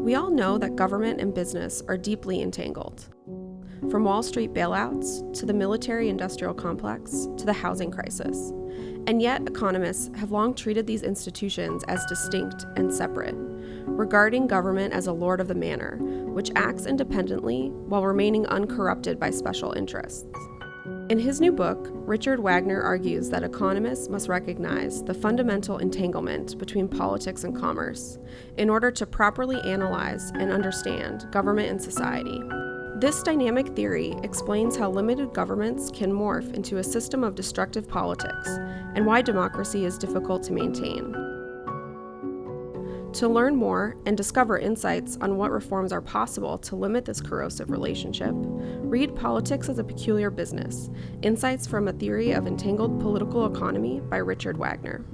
We all know that government and business are deeply entangled. From Wall Street bailouts to the military industrial complex to the housing crisis. And yet, economists have long treated these institutions as distinct and separate, regarding government as a lord of the manor, which acts independently while remaining uncorrupted by special interests. In his new book, Richard Wagner argues that economists must recognize the fundamental entanglement between politics and commerce in order to properly analyze and understand government and society. This dynamic theory explains how limited governments can morph into a system of destructive politics and why democracy is difficult to maintain. To learn more and discover insights on what reforms are possible to limit this corrosive relationship, read Politics as a Peculiar Business Insights from a Theory of Entangled Political Economy by Richard Wagner.